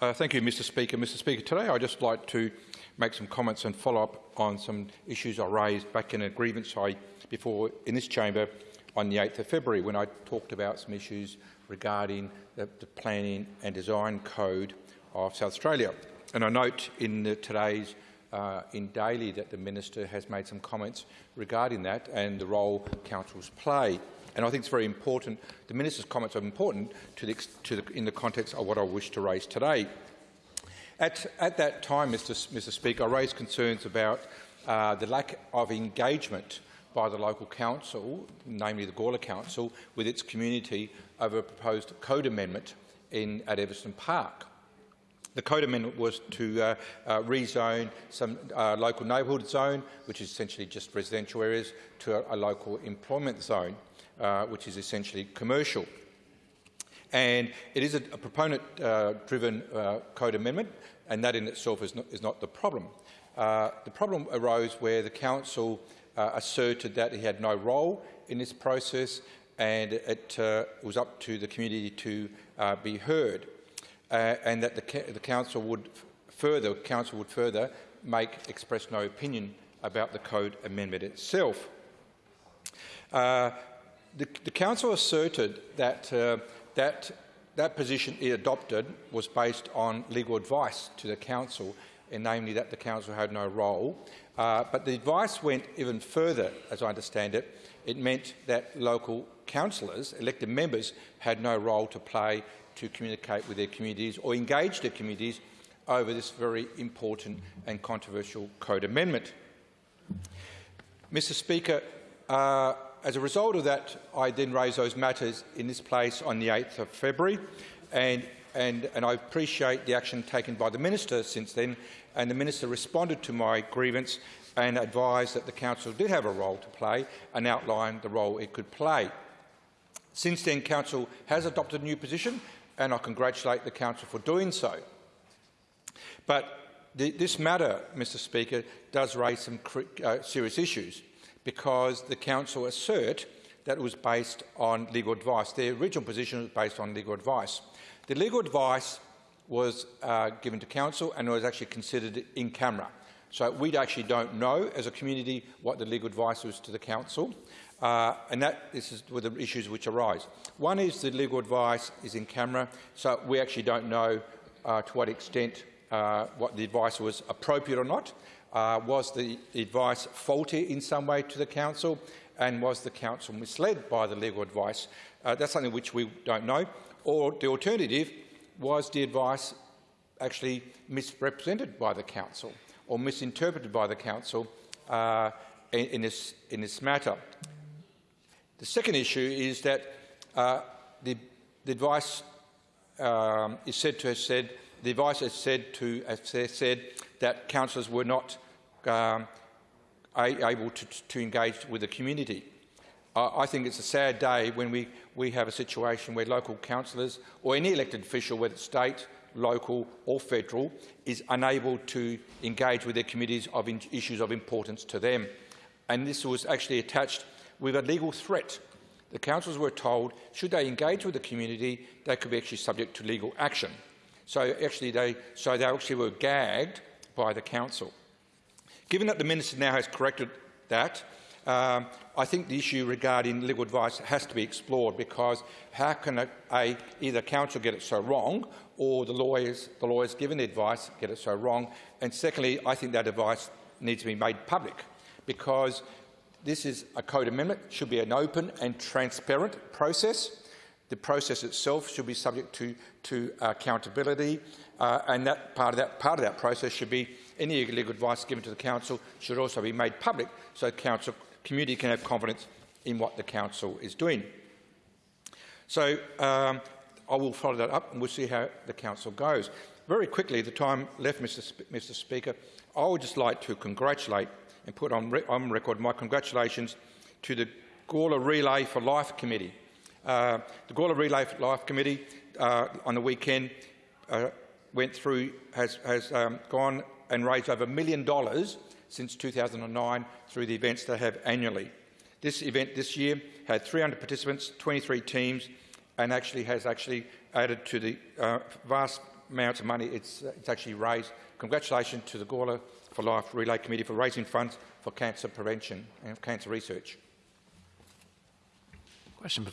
Uh, thank you, Mr Speaker. Mr Speaker, today I'd just like to make some comments and follow up on some issues I raised back in a grievance I before in this chamber on the 8th of February when I talked about some issues regarding the, the planning and design code of South Australia. And I note in the, today's uh, InDaily that the minister has made some comments regarding that and the role councils play. And I think it's very important. The minister's comments are important to the, to the, in the context of what I wish to raise today. At, at that time, Mr. Mr. Speaker, I raised concerns about uh, the lack of engagement by the local council, namely the Gawler Council, with its community over a proposed code amendment in, at Evanston Park. The code amendment was to uh, uh, rezone some uh, local neighbourhood zone, which is essentially just residential areas, to a, a local employment zone, uh, which is essentially commercial. And it is a, a proponent-driven uh, uh, code amendment, and that in itself is not, is not the problem. the problem arose where the council asserted that he had no role in this process and it was up to the community to be heard uh, and that the, the council would further council would further make express no opinion about the code amendment itself. Uh, the, the, council asserted that uh, that that position it adopted was based on legal advice to the council, and namely that the council had no role. Uh, but the advice went even further, as I understand it. It meant that local councillors, elected members, had no role to play to communicate with their communities or engage their communities over this very important and controversial code amendment. Mr Speaker, uh, as a result of that, I then raised those matters in this place on the 8th of February, and, and, and I appreciate the action taken by the minister since then, and the minister responded to my grievance and advised that the council did have a role to play and outlined the role it could play. Since then, Council has adopted a new position and I congratulate the Council for doing so. But the, this matter, Mr Speaker, does raise some uh, serious issues because the Council assert that it was based on legal advice. Their original position was based on legal advice. The legal advice was uh, given to Council and was actually considered in camera. So we actually don't know as a community what the legal advice was to the Council. Uh, and that this is with the issues which arise. One is the legal advice is in camera, so we actually don't know uh, to what extent uh, what the advice was appropriate or not. Uh, was the advice faulty in some way to the council, and was the council misled by the legal advice? Uh, that's something which we don't know. Or the alternative was the advice actually misrepresented by the council or misinterpreted by the council uh, in, in, this, in this matter. The second issue is that uh, the, the, advice um, is said to have said the advice has said to has said that councillors were not um, able to, to, engage with the community. I think it's a sad day when we, we have a situation where local councillors or any elected official, whether state, local or federal, is unable to engage with their communities of issues of importance to them. And this was actually attached with a legal threat. The councils were told, should they engage with the community, they could be actually subject to legal action. So actually, they, so they actually were gagged by the council. Given that the minister now has corrected that, um, I think the issue regarding legal advice has to be explored because how can a, a, either council get it so wrong or the lawyers, the lawyers given the advice get it so wrong? And secondly, I think that advice needs to be made public because this is a code amendment. It should be an open and transparent process. The process itself should be subject to, to accountability, uh, and that part of that part of that process should be any legal advice given to the council should also be made public, so the council community can have confidence in what the council is doing. So um, I will follow that up, and we'll see how the council goes. Very quickly, the time left, Mr. Sp Mr. Speaker, I would just like to congratulate and put on, re on record my congratulations to the Gawler Relay for Life Committee. Uh, the Gawler Relay for Life Committee uh, on the weekend uh, went through, has, has um, gone and raised over a million dollars since 2009 through the events they have annually. This event this year had 300 participants, 23 teams, and actually has actually added to the uh, vast amounts of money it's, uh, it's actually raised. Congratulations to the Gawler for Life Relay Committee for raising funds for cancer prevention and cancer research. Question